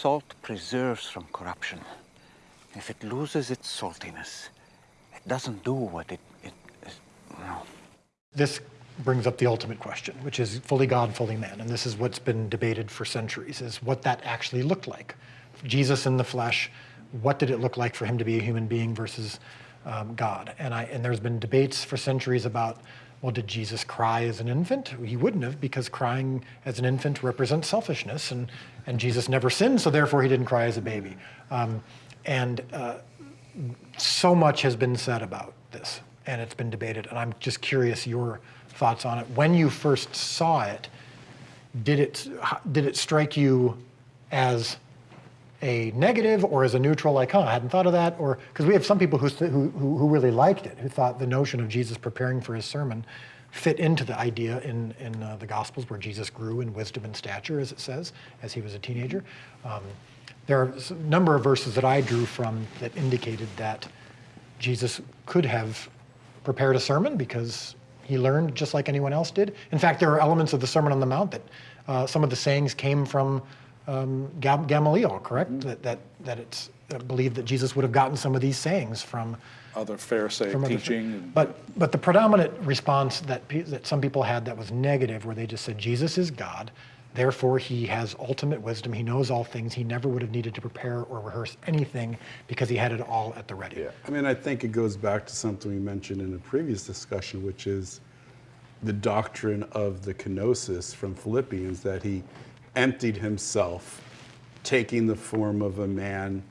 Salt preserves from corruption. If it loses its saltiness, it doesn't do what it, no. This brings up the ultimate question, which is fully God, fully man. And this is what's been debated for centuries, is what that actually looked like. Jesus in the flesh, what did it look like for him to be a human being versus um, God? And, I, and there's been debates for centuries about, well, did Jesus cry as an infant? He wouldn't have, because crying as an infant represents selfishness, and, and Jesus never sinned, so therefore he didn't cry as a baby. Um, and uh, so much has been said about this, and it's been debated, and I'm just curious your thoughts on it. When you first saw it, did it, did it strike you as a negative or as a neutral, like, huh, I hadn't thought of that? Or, because we have some people who, who, who really liked it, who thought the notion of Jesus preparing for his sermon fit into the idea in, in uh, the Gospels where Jesus grew in wisdom and stature, as it says, as he was a teenager. Um, there are a number of verses that I drew from that indicated that Jesus could have prepared a sermon because he learned just like anyone else did. In fact, there are elements of the Sermon on the Mount that uh, some of the sayings came from um, Gamaliel, correct? Mm -hmm. That, that, that it's believed that Jesus would have gotten some of these sayings from other Pharisee from teaching. Other, but, but the predominant response that, that some people had that was negative, where they just said, Jesus is God, therefore he has ultimate wisdom, he knows all things, he never would have needed to prepare or rehearse anything because he had it all at the ready. Yeah, I mean, I think it goes back to something we mentioned in a previous discussion, which is the doctrine of the kenosis from Philippians, that he emptied himself, taking the form of a man,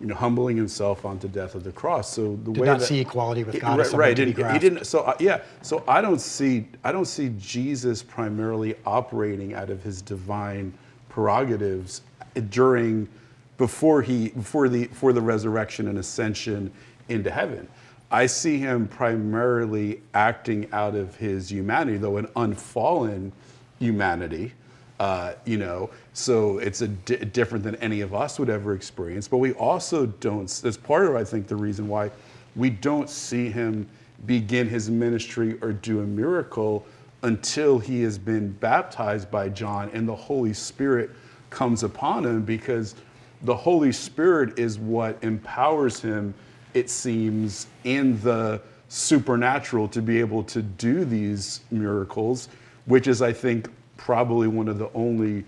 you know, humbling himself onto death of the cross. So the Did way not that, see equality with God, right? right didn't, he didn't. So uh, yeah. So I don't see. I don't see Jesus primarily operating out of his divine prerogatives during, before he, before the, for the resurrection and ascension into heaven. I see him primarily acting out of his humanity, though an unfallen humanity uh, you know, so it's different than any of us would ever experience. But we also don't, that's part of, I think, the reason why we don't see him begin his ministry or do a miracle until he has been baptized by John and the Holy Spirit comes upon him because the Holy Spirit is what empowers him, it seems, in the supernatural to be able to do these miracles, which is, I think, probably one of the only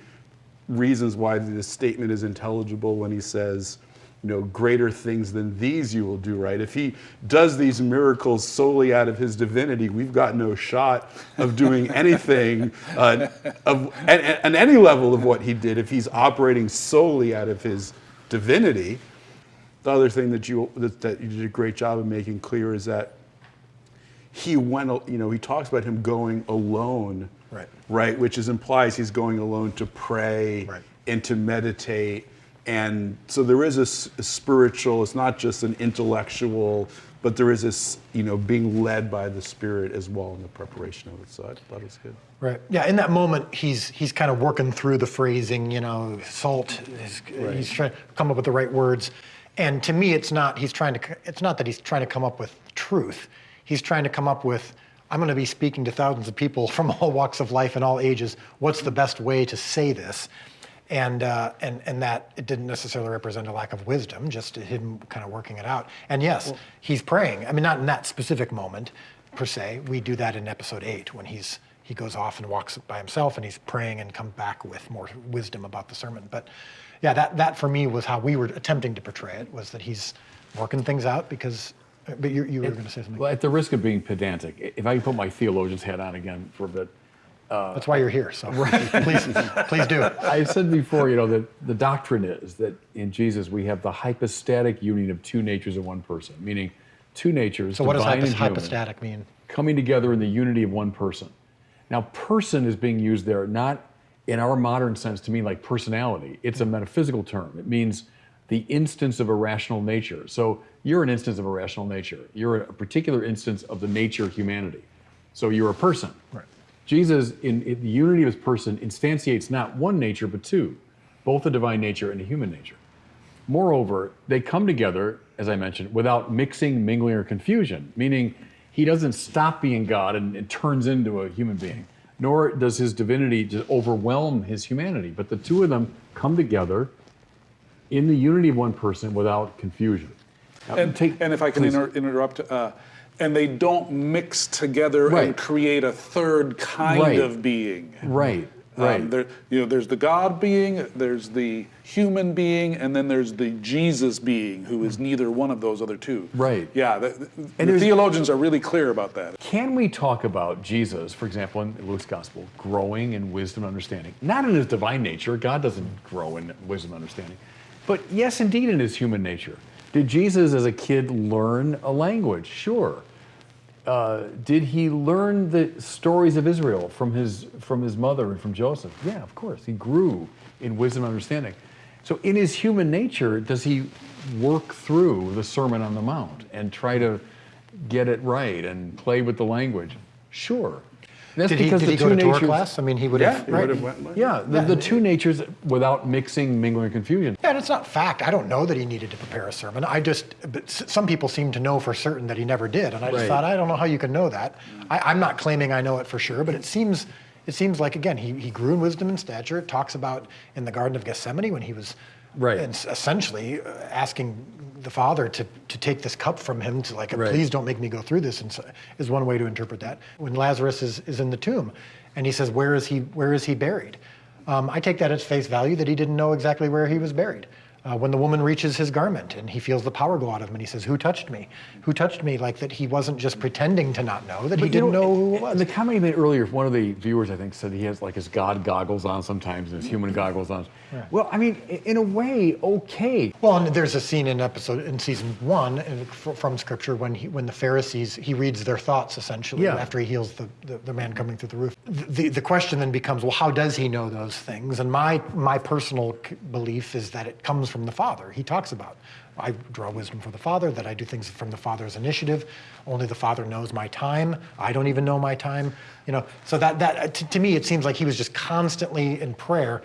reasons why this statement is intelligible when he says, you know, greater things than these you will do, right? If he does these miracles solely out of his divinity, we've got no shot of doing anything uh, of, at, at any level of what he did if he's operating solely out of his divinity. The other thing that you, that, that you did a great job of making clear is that he went, you know, he talks about him going alone right? Right, which is implies he's going alone to pray right. and to meditate, and so there is a, a, spiritual. It's not just an intellectual, but there is this, you know, being led by the Spirit as well in the preparation of it. So I thought it was good. Right. Yeah. In that moment, he's he's kind of working through the phrasing. You know, salt. Is, right. He's trying to come up with the right words. And to me, it's not. He's trying to. It's not that he's trying to come up with truth. He's trying to come up with I'm going to be speaking to thousands of people from all walks of life and all ages. What's the best way to say this? And, uh, and, and that it didn't necessarily represent a lack of wisdom, just him kind of working it out. And yes, well, he's praying. I mean, not in that specific moment per se. We do that in episode eight when he's he goes off and walks by himself and he's praying and come back with more wisdom about the sermon. But yeah, that, that for me was how we were attempting to portray it, was that he's working things out because but you, you were going to say something. Well, at the risk of being pedantic, if I can put my theologian's hat on again for a bit. Uh, That's why you're here, so right. please, please do. I said before, you know, that the doctrine is that in Jesus we have the hypostatic union of two natures in one person, meaning two natures, So what does hypos hypostatic mean? Coming together in the unity of one person. Now, person is being used there not in our modern sense to mean like personality. It's a metaphysical term. It means the instance of a rational nature. So you're an instance of a rational nature. You're a particular instance of the nature of humanity. So you're a person. Right. Jesus, in, in, the unity of his person, instantiates not one nature, but two, both a divine nature and a human nature. Moreover, they come together, as I mentioned, without mixing, mingling, or confusion, meaning he doesn't stop being God and, and turns into a human being, nor does his divinity just overwhelm his humanity. But the two of them come together in the unity of one person without confusion. Now, And, take- and if I can inter- interrupt, uh, and they don't mix together Right. and create a third kind Right. of being. Right, Um, right. there, you know, there's the God being, there's the human being, and then there's the Jesus being, who is neither one of those other two. Right. Yeah, the- And the theologians are really clear about that. Can we talk about Jesus, for example, in Luke's gospel, growing in wisdom and understanding? Not in his divine nature, God doesn't grow in wisdom and understanding, but yes, indeed, in his human nature. Did Jesus as a kid learn a language? Sure. Uh, did he learn the stories of Israel from his, from his mother and from Joseph? Yeah, of course. He grew in wisdom and understanding. So, in his human nature, does he work through the Sermon on the Mount and try to get it right and play with the language? Sure. That's Did he, because did the he two go to Torah natures. class? I mean, he would Yeah, have. right. would have went like- Yeah, the, the two natures without mixing, mingling, and confusion. Yeah, and it's not fact. I don't know that he needed to prepare a sermon. I just, but some people seem to know for certain that he never did, and I just Right. thought, I don't know how you can know that. I, I'm not claiming I know it for sure, but it seems, it seems like again, he, he grew in wisdom and stature. It talks about in the Garden of Gethsemane when he was, Right. and essentially uh, asking the Father to to take this cup from him to like, Right. please don't make me go through this, and so, is one way to interpret that. When Lazarus is, is in the tomb, and he says, where is he? Where is he buried? Um, I take that at face value that he didn't know exactly where he was buried. Uh, when the woman reaches his garment and he feels the power go out of him and he says, Who touched me? Who touched me? Like that he wasn't just pretending to not know, that he But you didn't know, who it was. The comment you made earlier, one of the viewers, I think, said he has like his God goggles on sometimes and his human goggles on. Well, I mean, in a way, okay. Well, and there's a scene in episode in season one from scripture when he, when the Pharisees he reads their thoughts essentially Yeah. after he heals the, the, the man coming through the roof. The, the question then becomes, well, how does he know those things? And my my personal belief is that it comes from the Father. He talks about. I draw wisdom from the Father, that I do things from the Father's initiative. Only the Father knows my time. I don't even know my time. You know, so that that uh, to, to me it seems like he was just constantly in prayer,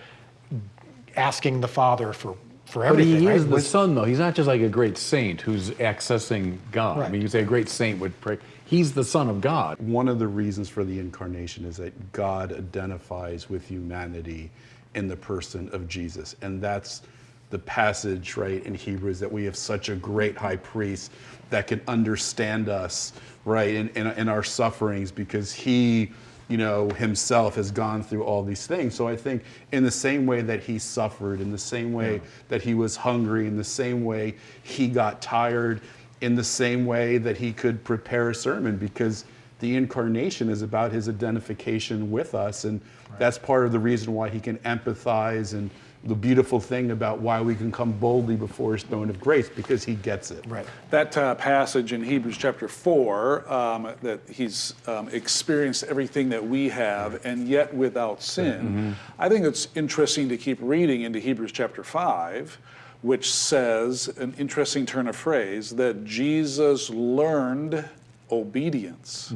asking the Father for for everything. But he right? is the Wis- son, though. He's not just like a great saint who's accessing God. I mean, you say a great saint would pray. He's the son of God. One of the reasons for the incarnation is that God identifies with humanity in the person of Jesus. And that's the passage, right, in Hebrews that we have such a great high priest that can understand us, right, in, in, in our sufferings because he, you know, himself has gone through all these things. So I think in the same way that he suffered, in the same way that he was hungry, in the same way he got tired, in the same way that he could prepare a sermon because the incarnation is about his identification with us and that's part of the reason why he can empathize and the beautiful thing about why we can come boldly before his throne of grace because he gets it Right. That uh, passage in Hebrews chapter 4, um, that he's um, experienced everything that we have and yet without sin. I think it's interesting to keep reading into Hebrews chapter 5, which says, an interesting turn of phrase, that Jesus learned obedience.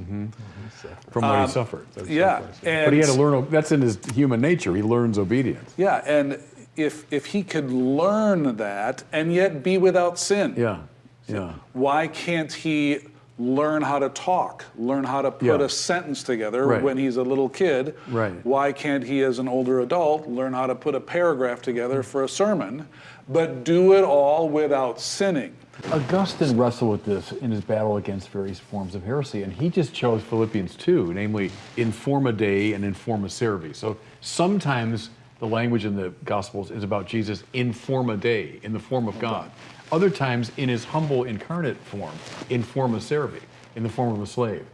from what he suffered. That's Um, yeah, what I said. but he had to learn. That's in his human nature. He learns obedience. Yeah, and if, if he could learn that and yet be without sin. Yeah, yeah. Why can't he learn how to talk, learn how to put Yeah. a sentence together Right. when he's a little kid? Right. Why can't he, as an older adult, learn how to put a paragraph together for a sermon, but do it all without sinning? Augustine wrestled with this in his battle against various forms of heresy, and he just chose Philippians 2, namely in forma Dei and in forma servi. So sometimes the language in the Gospels is about Jesus in forma Dei, in the form of God. Other times in his humble incarnate form, in forma servi, in the form of a slave.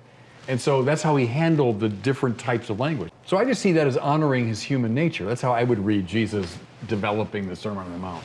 And so that's how he handled the different types of language. So I just see that as honoring his human nature. That's how I would read Jesus developing the Sermon on the Mount.